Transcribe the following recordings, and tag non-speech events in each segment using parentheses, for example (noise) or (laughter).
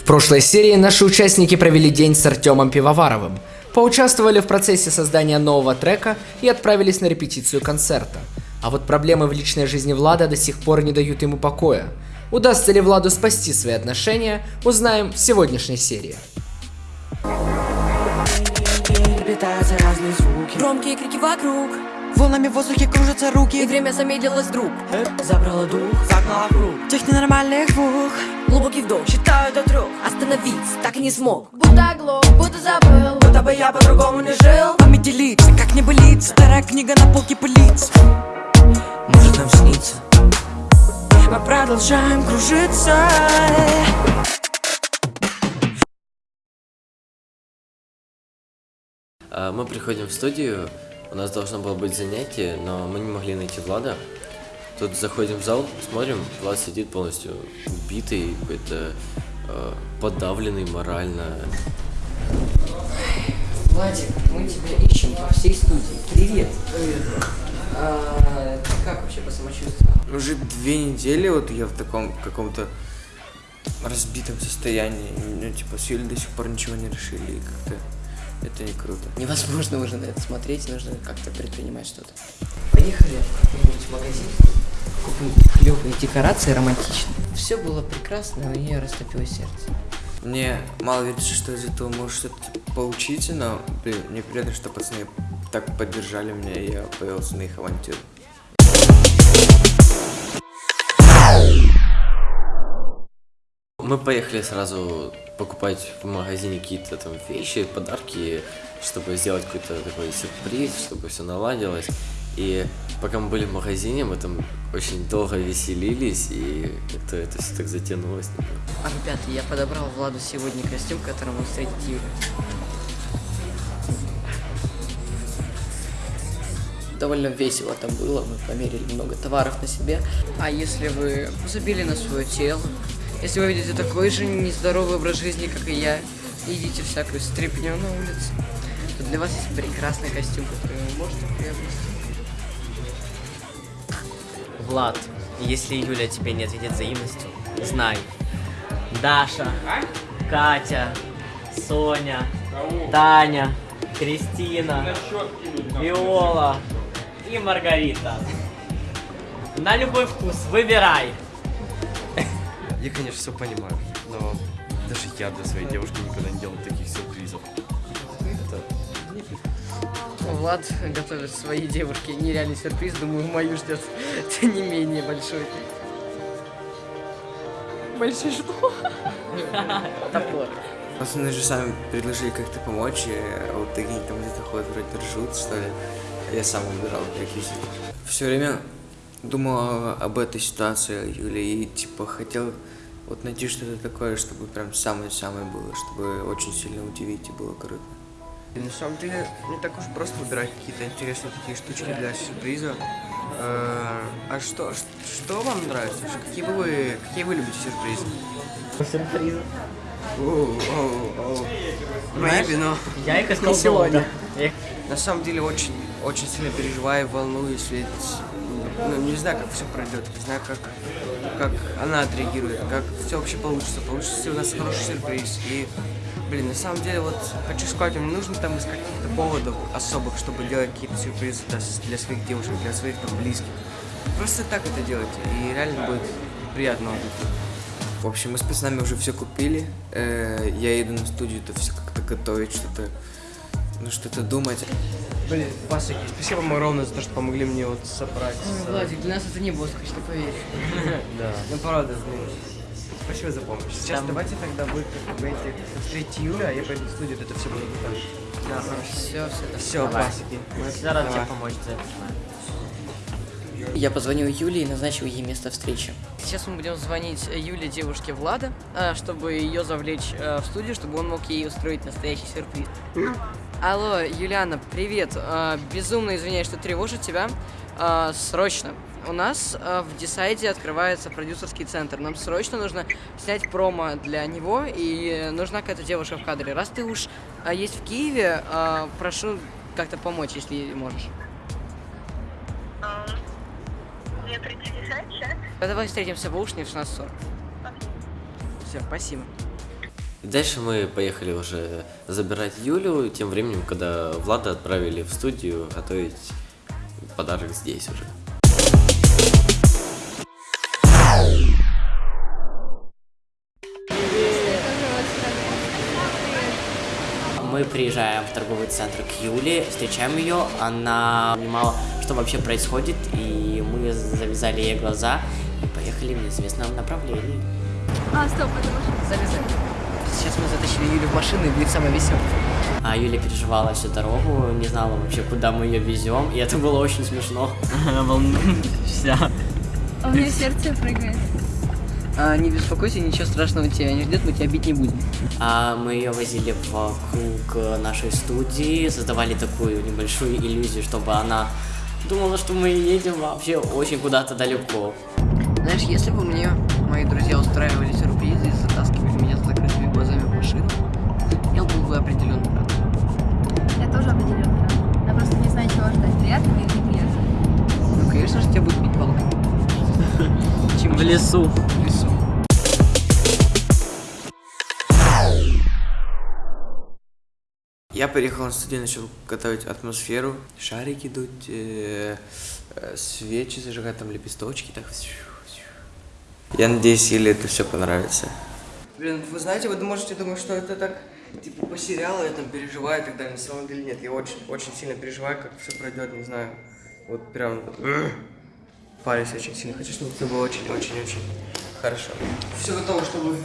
В прошлой серии наши участники провели день с Артемом Пивоваровым, поучаствовали в процессе создания нового трека и отправились на репетицию концерта. А вот проблемы в личной жизни Влада до сих пор не дают ему покоя. Удастся ли Владу спасти свои отношения, узнаем в сегодняшней серии. Громкие крики вокруг Волнами в воздухе кружатся И руки время замедлилось вдруг. Забрало дух, загнало в круг. Тех ненормальных двух. Глубокий вдох, считаю до трех. Остановиться так и не смог. Будто оглох, будто забыл. Будто бы я по-другому не жил. Вами делиться, как не болится Старая книга на полке пылится. Может нам снится? Мы продолжаем кружиться. А, Мы приходим в студию, у нас должно было быть занятие, но мы не могли найти Влада. Тут заходим в зал, смотрим, Влад сидит полностью убитый, какой-то э, подавленный морально. Владик, мы тебя ищем по всей студии. Привет. Привет. А, как вообще по самочувствию? Уже две недели вот я в таком каком-то разбитом состоянии. Ну, типа, с Юлей до сих пор ничего не решили, и как-то это не круто. Невозможно уже на это смотреть, нужно как-то предпринимать что-то. Поехали в какой-нибудь магазин, купим клевые декорации романтичные. Все было прекрасно, но я растопило сердце. Мне мало верится, что из этого может что-то получиться, но, блин, мне приятно, что пацаны так поддержали меня, и я повелся на их авантюру. Мы поехали сразу покупать в магазине какие-то там вещи, подарки, чтобы сделать какой-то такой сюрприз, чтобы все наладилось. И пока мы были в магазине, мы там очень долго веселились, и это, это все так затянулось. А, ребята, я подобрал Владу сегодня костюм, которым он встретит Юлю. Довольно весело там было, мы померили много товаров на себе. А если вы забили на свое тело, если вы ведете такой же нездоровый образ жизни, как и я, и едите всякую стряпню на улице, то для вас есть прекрасный костюм, который вы можете приобрести. Влад, если Юля тебе не ответит взаимностью, знай. Даша, Катя, Соня, Таня, Кристина, Виола и Маргарита. На любой вкус, выбирай. Я, конечно, все понимаю, но даже я для своей девушки никогда не делал таких сюрпризов. Это Влад готовит своей девушке нереальный сюрприз. Думаю, мою ждет (laughs) не менее большой. Большой что? (laughs) Топор. Пацаны же сами предложили как-то помочь, и вот такие там где-то ходят, вроде ржут, что ли. А Я сам выбирал реквизит. Все время думал об этой ситуации, Юля, и типа хотел вот найти что-то такое, чтобы прям самое-самое было, чтобы очень сильно удивить и было круто. На самом деле, не так уж просто выбирать какие-то интересные такие штучки для сюрприза. Э, А что, что вам нравится? Какие бы вы, какие вы любите сюрпризы? Сюрпризы. Оу, оу, оу. Maybe, но Я их искал сегодня. на самом деле очень, очень сильно переживаю, волнуюсь, ведь ну, не знаю, как все пройдет, не знаю, как, как она отреагирует, как все вообще получится, получится у нас хороший сюрприз. И, блин, на самом деле, вот хочу сказать, вам не нужно там искать каких-то поводов особых, чтобы делать какие-то сюрпризы с- для своих девушек, для своих там близких. Просто так это делайте, и реально будет приятно. В общем, мы с пацанами уже все купили. Э, Я иду на студию, это все как-то готовить, что-то, ну что-то думать. Блин, пасыки, спасибо вам огромное за то, что помогли мне вот собрать. Владик, для нас это не босс, что поверь. (laughs) Да. Ну, правда, блин. Спасибо за помощь. Сейчас давайте тогда вы как бы эти встретите Юля, а я пойду в студию, это все буду готовить. Да, Все, все. Все, пасыки. Мы- Всегда рад тебе помочь. Я позвонил Юле и назначил ей место встречи. Сейчас мы будем звонить Юле, девушке Влада, а, чтобы ее завлечь э, в студию, чтобы он мог ей устроить настоящий сюрприз. Алло, Юлиана, привет. А, Безумно извиняюсь, что тревожу тебя. А, Срочно. У нас а, в Десайде открывается продюсерский центр. Нам срочно нужно снять промо для него, и нужна какая-то девушка в кадре. Раз ты уж есть в Киеве, прошу как-то помочь, если можешь. Мне прийти решать сейчас? Давай встретимся в Ушне в 16.40. Окей. Все, спасибо. И дальше мы поехали уже забирать Юлю, тем временем, когда Влада отправили в студию готовить подарок здесь уже. Мы приезжаем в торговый центр к Юле, встречаем ее, она понимала, что вообще происходит, и мы завязали ей глаза и поехали в неизвестном направлении. А, стоп, это машина. Залезай. Мы затащили Юлю в машину, и будет самое веселое. А Юля переживала всю дорогу, не знала вообще, куда мы ее везем, и это было очень смешно. Вся. А у меня сердце прыгает. А, не беспокойся, ничего страшного тебя не ждет, мы тебя бить не будем. А мы ее возили вокруг нашей студии, создавали такую небольшую иллюзию, чтобы она думала, что мы едем вообще очень куда-то далеко. Знаешь, если бы мне мои друзья устраивали сюрпризы и затаскивали чего ждать. Приятно или неприятно. Ну, конечно же, тебя будут бить палкой. Чем в лесу. В лесу. Я приехал на студию, начал готовить атмосферу, шарики дуть, э, э, свечи зажигать, там лепесточки, так. Я надеюсь, Иле это все понравится. Блин, вы знаете, вы можете думать, что это так, типа, по сериалу я там переживаю и так далее. На самом деле нет, я очень, очень сильно переживаю, как все пройдет, не знаю. Вот прям парюсь очень сильно. Хочу, чтобы все было очень-очень-очень хорошо. Все готово, чтобы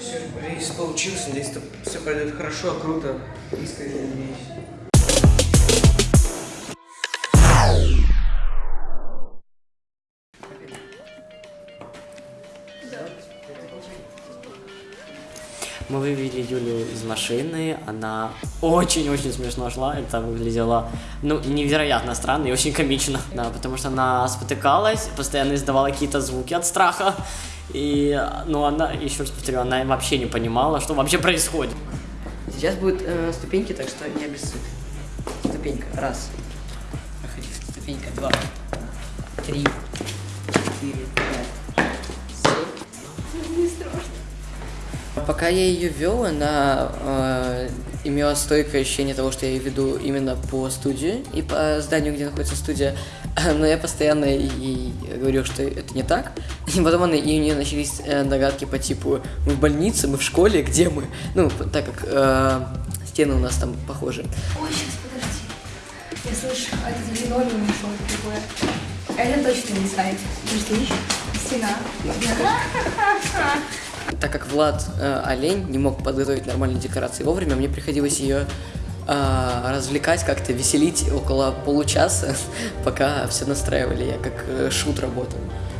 сюрприз получился. Надеюсь, все пройдет хорошо, круто. Искренне надеюсь. Мы вывели Юлю из машины, она очень-очень смешно шла, это выглядело, ну, невероятно странно и очень комично, да, потому что она спотыкалась, постоянно издавала какие-то звуки от страха, и, ну, она, еще раз повторю, она вообще не понимала, что вообще происходит. Сейчас будут э, ступеньки, так что не обессудь. Ступенька. Раз. Проходи. Ступенька. Два. Три. Пока я ее вел, она э, имела стойкое ощущение того, что я ее веду именно по студии и по зданию, где находится студия. (clears throat) Но я постоянно ей говорил, что это не так. И потом она, и у нее начались э, догадки по типу мы в больнице, мы в школе, где мы? Ну, так как э, стены у нас там похожи. Ой, сейчас, подожди. Я слышу, а это линолеум ушел такое. Это точно не сайт. Подожди, стена. (laughs) (laughs) Так как Влад э, Олень не мог подготовить нормальные декорации вовремя, мне приходилось ее э, развлекать, как-то веселить около получаса, (laughs) пока все настраивали, я как э, шут работал.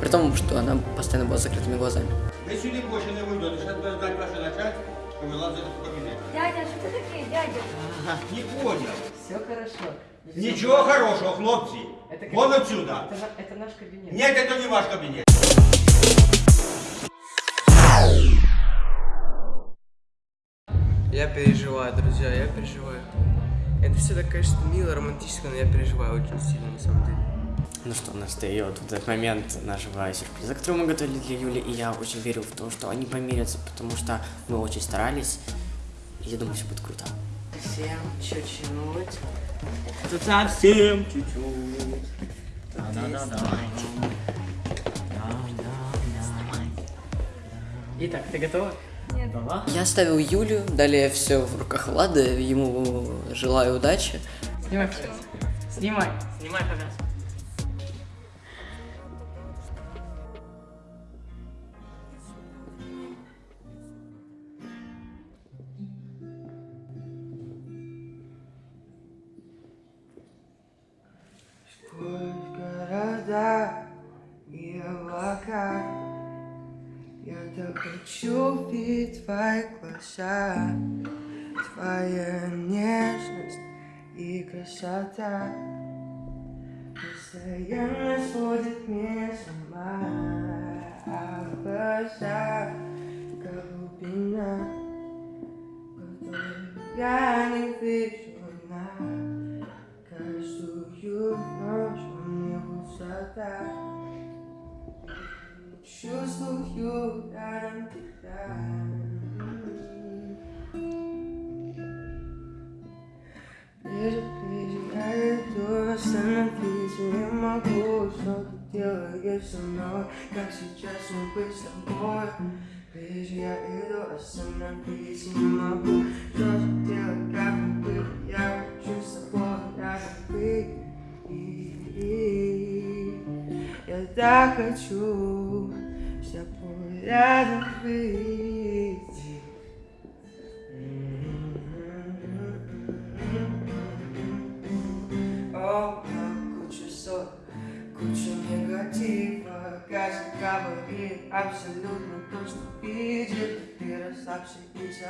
При том, что она постоянно была с закрытыми глазами. Ви сюди більше не вийдете, зараз буде ждати ваше начальство, і вилазити в кабінет. Дядя, что ты такие, дядя? Не понял. Все хорошо. Нічого хорошого, хлопці. Это Вон отсюда. Это, это наш кабинет. Нет, это не ваш кабинет. Я переживаю, друзья, я переживаю. Это все так, конечно, мило, романтично, но я переживаю очень сильно, на самом деле. Ну что, настает вот этот момент нашего сюрприза, который мы готовили для Юли, и я очень верю в то, что они помирятся, потому что мы очень старались, и я думаю, все будет круто. Всем чуть-чуть. Тут совсем чуть-чуть. Итак, ты готова? Нет. Я ставил Юлю, далее все в руках Влада, ему желаю удачи. Снимай, пожалуйста. Снимай. Снимай, пожалуйста. Глаза Твоя нежность и красота. Постоянно сводит меня с ума. А в глазах глубина Которую я не вижу на Каждую ночь мне высота Чувствую рядом тебя делаешь со мной Как сейчас не быть с тобой Ближе я иду, остановиться не могу Что же делать, как мне быть Я хочу с тобой рядом быть И Я так хочу с тобой рядом быть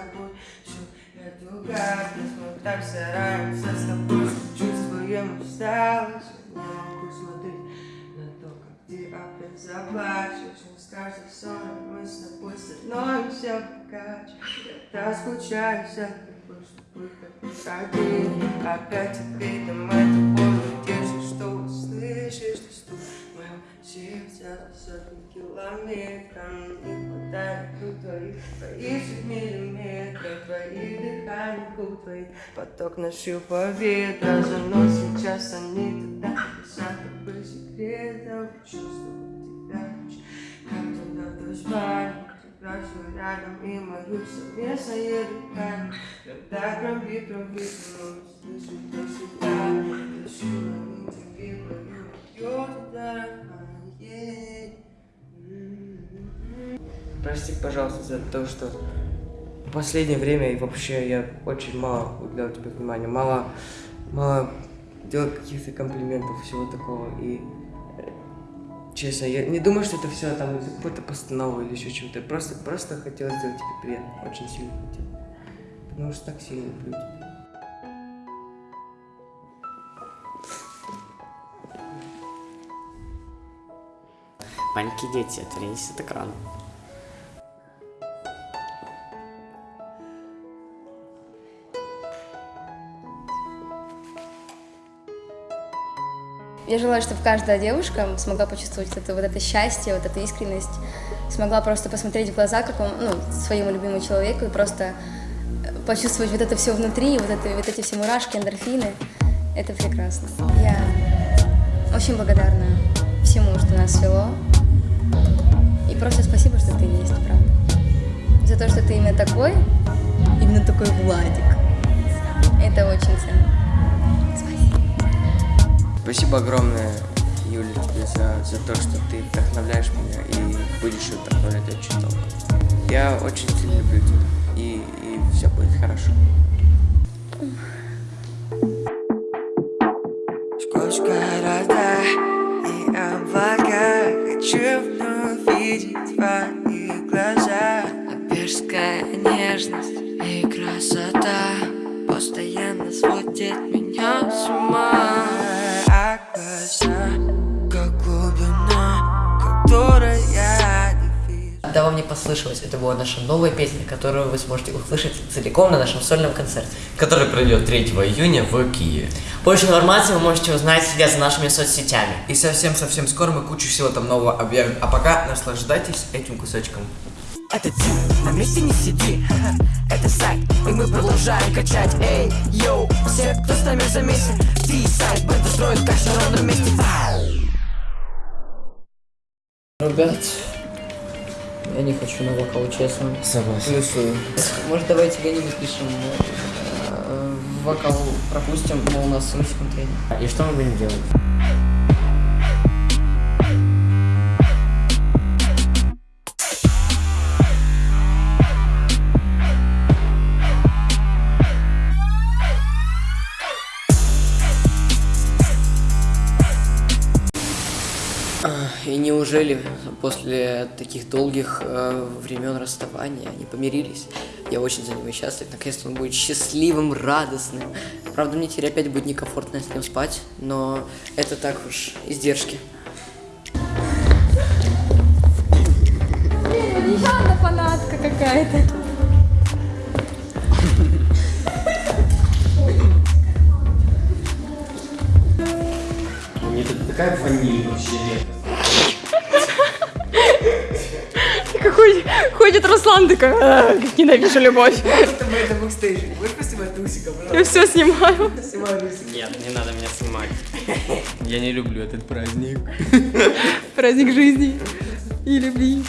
забудь всю эту гадость. Мы так стараемся с тобой, что чувствуем усталость Я не могу смотреть на то, как ты опять заплачешь. Но с каждым ссором мы с тобой становимся богаче. Я скучаю за тобой, чтобы Опять ответом это боль держишь, что услышишь Ты на сотни километров Не хватает рук твоих, твоих же миллиметров Твоих дыханий, губ твоих Поток нащупал ветра Заносит сейчас они туда. Высоко по секретам Чувствую тебя. Как до спальни Тебя все рядом и мою совместное дыхание. Когда громбит, громбит, но слышу для себя. Дышу на пожалуйста, за то, что в последнее время и вообще я очень мало уделял тебе внимания, мало, мало делал каких-то комплиментов, всего такого. И э, честно, я не думаю, что это все там из-за какой-то постановы или еще чего-то. Просто, просто хотел сделать тебе приятно, очень сильно хотел. Потому что так сильно люблю тебя. Маленькие дети, отвернитесь от экрана. Я желаю, чтобы каждая девушка смогла почувствовать это, вот это счастье, вот эту искренность, смогла просто посмотреть в глаза какому, ну, своему любимому человеку и просто э, почувствовать вот это все внутри, вот, это, вот эти все мурашки, эндорфины. Это прекрасно. Я очень благодарна всему, что нас свело. И просто спасибо, что ты есть, правда. За то, что ты именно такой, именно такой Владик. Это очень ценно. Спасибо огромное, Юля, тебе за, за то, что ты вдохновляешь меня и будешь вдохновлять очень долго. Я очень сильно люблю тебя, и, и все будет хорошо. Сквозь города и облака Хочу вновь видеть твои глаза Апрельская нежность и красота Постоянно сводит меня с ума не послышалось, это была наша новая песня, которую вы сможете услышать целиком на нашем сольном концерте. Который пройдет 3 июня в Киеве. Больше информации вы можете узнать, следя за нашими соцсетями. И совсем-совсем скоро мы кучу всего там нового объявим. А пока наслаждайтесь этим кусочком. Это тип, на месте не сиди Это сайт, и мы продолжаем качать Эй, йоу, все, кто с нами замесен Ты сайт, бета строит каш на ровном месте Ребят, я не хочу на вокал, честно. Согласен. Плюсую. Может, давайте где-нибудь пишем э, вокал пропустим, мол, у нас слишком тренинг. И что мы будем делать? И неужели после таких долгих э, времен расставания они помирились? Я очень за него счастлив. Наконец-то он будет счастливым, радостным. Правда, мне теперь опять будет некомфортно с ним спать, но это так уж издержки. Еще фанатка какая-то. Мне тут такая ваниль вообще редкость. Входит Руслан, такой, «А, как ненавижу любовь. Это мы на бэкстейже. Можешь поснимать Русика, пожалуйста? Я все снимаю. Снимай Русика. Нет, не надо меня снимать. Я не люблю этот праздник. Праздник жизни и любви.